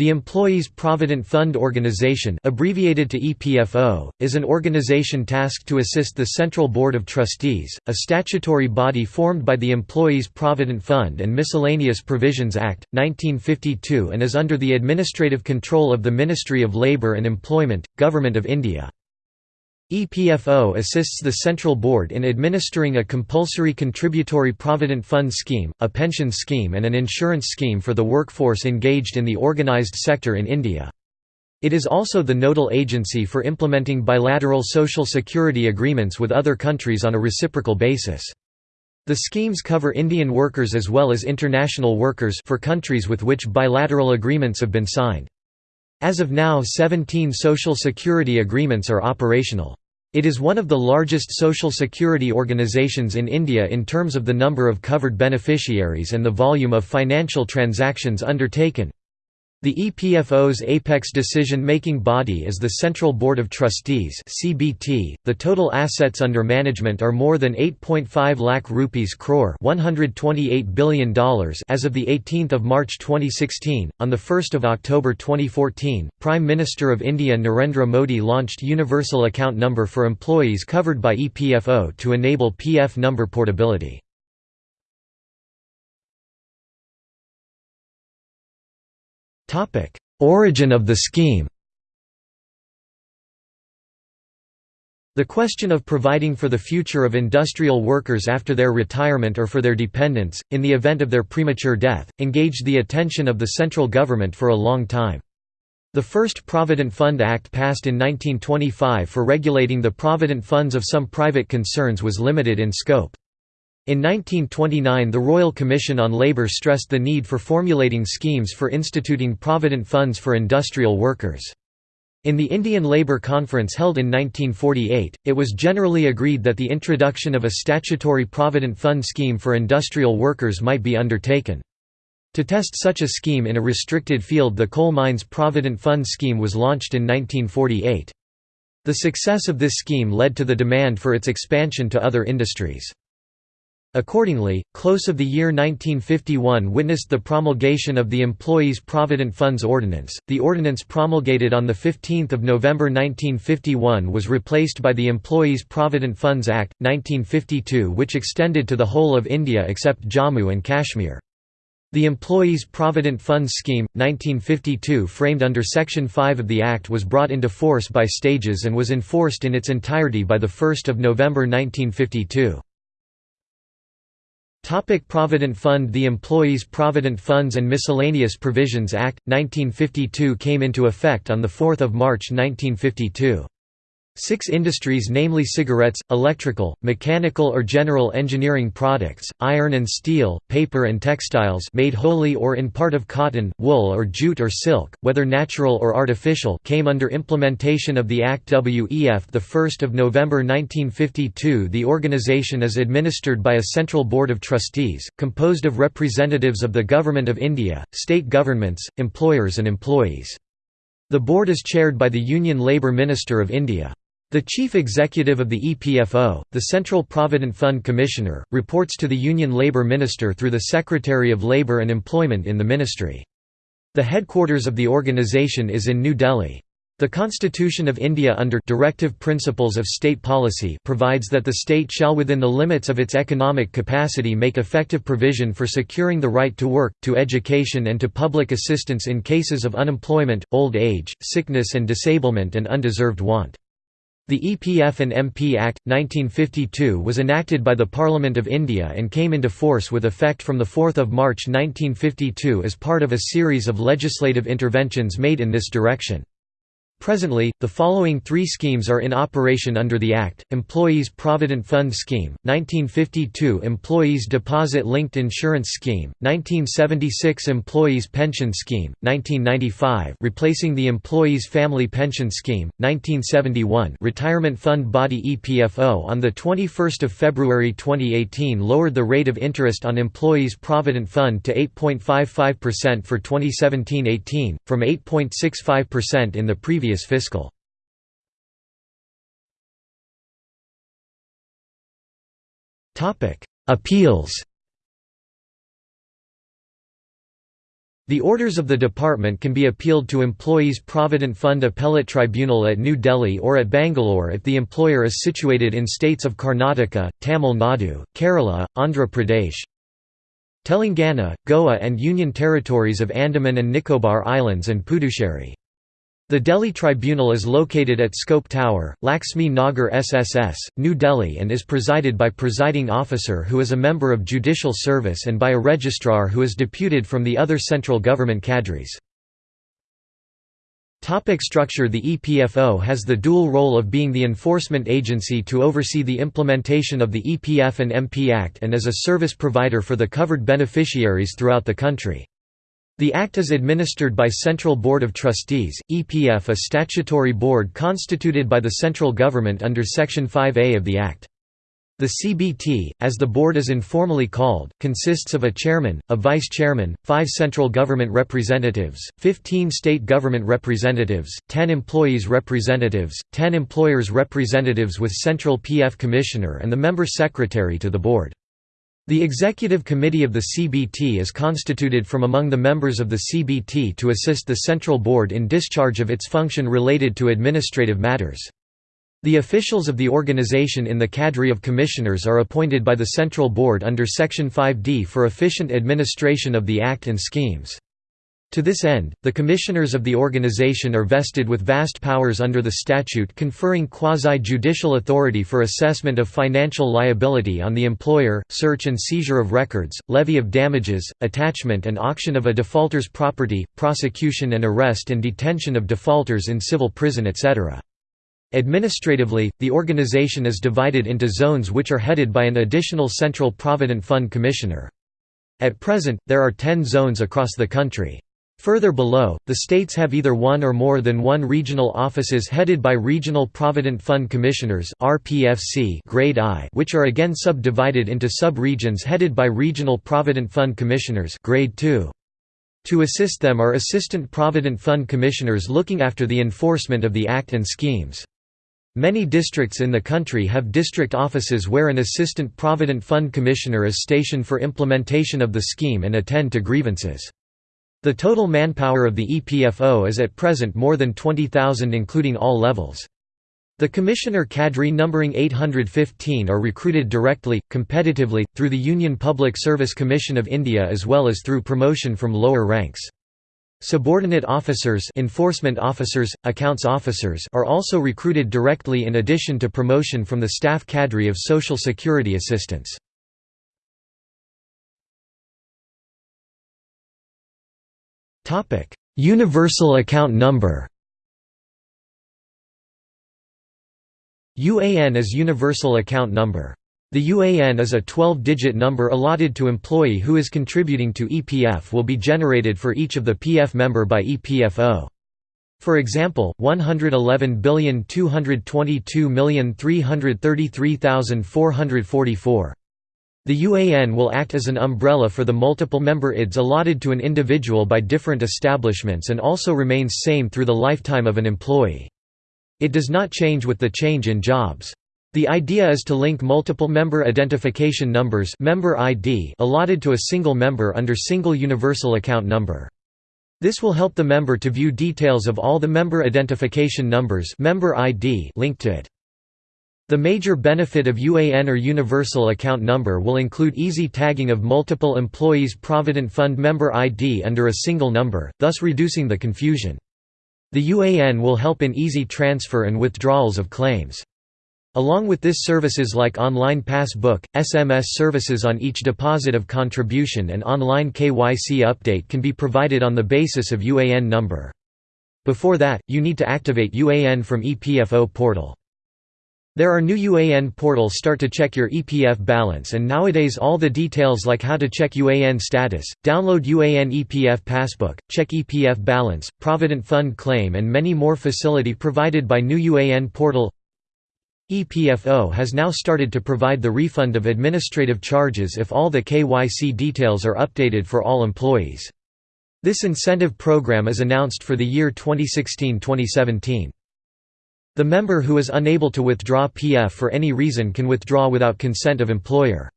The Employees Provident Fund Organization abbreviated to EPFO, is an organization tasked to assist the Central Board of Trustees, a statutory body formed by the Employees Provident Fund and Miscellaneous Provisions Act, 1952 and is under the administrative control of the Ministry of Labour and Employment, Government of India. EPFO assists the Central Board in administering a compulsory contributory provident fund scheme, a pension scheme and an insurance scheme for the workforce engaged in the organised sector in India. It is also the nodal agency for implementing bilateral social security agreements with other countries on a reciprocal basis. The schemes cover Indian workers as well as international workers for countries with which bilateral agreements have been signed. As of now 17 social security agreements are operational. It is one of the largest social security organizations in India in terms of the number of covered beneficiaries and the volume of financial transactions undertaken. The EPFO's apex decision-making body is the Central Board of Trustees (CBT). The total assets under management are more than 8.5 lakh rupees crore (128 billion dollars) as of the 18th of March 2016. On the 1st of October 2014, Prime Minister of India Narendra Modi launched Universal Account Number for employees covered by EPFO to enable PF number portability. Origin of the scheme The question of providing for the future of industrial workers after their retirement or for their dependents, in the event of their premature death, engaged the attention of the central government for a long time. The first Provident Fund Act passed in 1925 for regulating the provident funds of some private concerns was limited in scope. In 1929 the Royal Commission on Labour stressed the need for formulating schemes for instituting provident funds for industrial workers. In the Indian Labour Conference held in 1948, it was generally agreed that the introduction of a statutory provident fund scheme for industrial workers might be undertaken. To test such a scheme in a restricted field the Coal Mines Provident Fund scheme was launched in 1948. The success of this scheme led to the demand for its expansion to other industries. Accordingly, close of the year 1951 witnessed the promulgation of the Employees Provident Funds Ordinance. The ordinance promulgated on 15 November 1951 was replaced by the Employees Provident Funds Act, 1952 which extended to the whole of India except Jammu and Kashmir. The Employees Provident Funds Scheme, 1952 framed under Section 5 of the Act was brought into force by stages and was enforced in its entirety by 1 November 1952. Topic Provident Fund The Employees Provident Funds and Miscellaneous Provisions Act, 1952 came into effect on 4 March 1952. Six industries namely cigarettes, electrical, mechanical or general engineering products, iron and steel, paper and textiles made wholly or in part of cotton, wool or jute or silk, whether natural or artificial came under implementation of the Act WEF 1 November 1952 The organization is administered by a central board of trustees, composed of representatives of the Government of India, state governments, employers and employees. The board is chaired by the Union Labour Minister of India. The chief executive of the EPFO, the Central Provident Fund Commissioner, reports to the Union Labour Minister through the Secretary of Labour and Employment in the ministry. The headquarters of the organisation is in New Delhi. The Constitution of India under Directive Principles of State Policy provides that the state shall within the limits of its economic capacity make effective provision for securing the right to work, to education and to public assistance in cases of unemployment, old age, sickness and disablement and undeserved want. The EPF and MP Act, 1952 was enacted by the Parliament of India and came into force with effect from 4 March 1952 as part of a series of legislative interventions made in this direction. Presently, the following three schemes are in operation under the Act, Employees Provident Fund Scheme, 1952 Employees Deposit Linked Insurance Scheme, 1976 Employees Pension Scheme, 1995 replacing the Employees Family Pension Scheme, 1971 Retirement Fund Body EPFO on 21 February 2018 lowered the rate of interest on Employees Provident Fund to 8.55% for 2017–18, from 8.65% in the previous previous fiscal. Appeals The orders of the department can be appealed to Employees Provident Fund Appellate Tribunal at New Delhi or at Bangalore if the employer is situated in states of Karnataka, Tamil Nadu, Kerala, Andhra Pradesh, Telangana, Goa and Union Territories of Andaman and Nicobar Islands and Puducherry. The Delhi Tribunal is located at Scope Tower, Laxmi Nagar SSS, New Delhi and is presided by presiding officer who is a member of judicial service and by a registrar who is deputed from the other central government cadres. Topic structure The EPFO has the dual role of being the enforcement agency to oversee the implementation of the EPF and MP Act and as a service provider for the covered beneficiaries throughout the country. The Act is administered by Central Board of Trustees, EPF a statutory board constituted by the central government under Section 5A of the Act. The CBT, as the board is informally called, consists of a chairman, a vice-chairman, five central government representatives, 15 state government representatives, 10 employees representatives, 10 employers representatives with central PF commissioner and the member secretary to the board. The Executive Committee of the CBT is constituted from among the members of the CBT to assist the Central Board in discharge of its function related to administrative matters. The officials of the organization in the cadre of commissioners are appointed by the Central Board under Section 5D for efficient administration of the Act and schemes. To this end, the commissioners of the organization are vested with vast powers under the statute conferring quasi-judicial authority for assessment of financial liability on the employer, search and seizure of records, levy of damages, attachment and auction of a defaulter's property, prosecution and arrest and detention of defaulters in civil prison etc. Administratively, the organization is divided into zones which are headed by an additional Central Provident Fund Commissioner. At present, there are 10 zones across the country. Further below, the states have either one or more than one regional offices headed by Regional Provident Fund Commissioners grade I, which are again subdivided into sub-regions headed by Regional Provident Fund Commissioners grade II. To assist them are Assistant Provident Fund Commissioners looking after the enforcement of the Act and schemes. Many districts in the country have district offices where an Assistant Provident Fund Commissioner is stationed for implementation of the scheme and attend to grievances. The total manpower of the EPFO is at present more than 20,000 including all levels. The commissioner cadre numbering 815 are recruited directly, competitively, through the Union Public Service Commission of India as well as through promotion from lower ranks. Subordinate officers enforcement officers, accounts officers are also recruited directly in addition to promotion from the staff cadre of Social Security assistants. Universal account number UAN is Universal Account Number. The UAN is a 12-digit number allotted to employee who is contributing to EPF will be generated for each of the PF member by EPFO. For example, 111,222,333,444 the UAN will act as an umbrella for the multiple member IDs allotted to an individual by different establishments and also remains same through the lifetime of an employee. It does not change with the change in jobs. The idea is to link multiple member identification numbers member ID allotted to a single member under single universal account number. This will help the member to view details of all the member identification numbers member ID linked to it. The major benefit of UAN or Universal Account Number will include easy tagging of multiple employees' Provident Fund member ID under a single number, thus reducing the confusion. The UAN will help in easy transfer and withdrawals of claims. Along with this services like online passbook, SMS services on each deposit of contribution and online KYC update can be provided on the basis of UAN number. Before that, you need to activate UAN from EPFO portal. There are new UAN portals start to check your EPF balance and nowadays all the details like how to check UAN status, download UAN EPF passbook, check EPF balance, Provident Fund claim and many more facility provided by new UAN portal EPFO has now started to provide the refund of administrative charges if all the KYC details are updated for all employees. This incentive program is announced for the year 2016-2017. The member who is unable to withdraw PF for any reason can withdraw without consent of employer.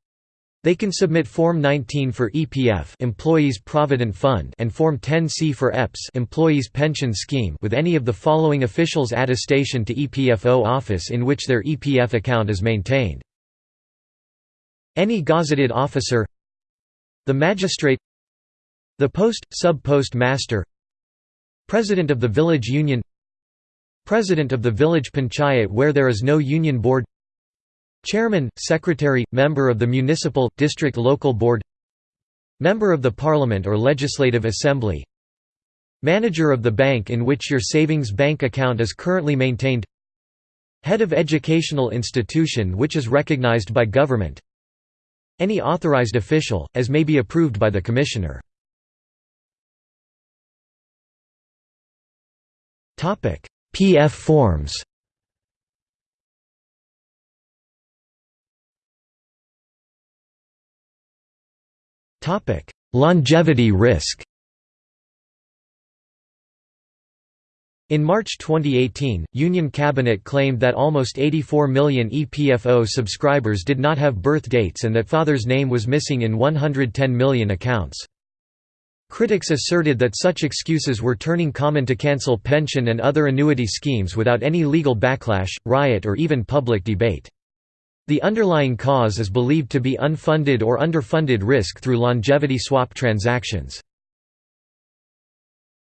They can submit Form 19 for EPF Employees Provident Fund and Form 10C for EPS Employees Pension Scheme with any of the following officials attestation to EPFO office in which their EPF account is maintained. Any gazetted officer The magistrate The post, sub-post master President of the village union President of the village panchayat where there is no union board Chairman, Secretary, Member of the Municipal, District Local Board Member of the Parliament or Legislative Assembly Manager of the bank in which your savings bank account is currently maintained Head of educational institution which is recognized by government Any authorized official, as may be approved by the Commissioner PF forms Topic: Longevity risk. In March 2018, Union Cabinet claimed that almost 84 million EPFO subscribers did not have birth dates and that father's name was missing in 110 million accounts. Critics asserted that such excuses were turning common to cancel pension and other annuity schemes without any legal backlash, riot or even public debate. The underlying cause is believed to be unfunded or underfunded risk through longevity swap transactions.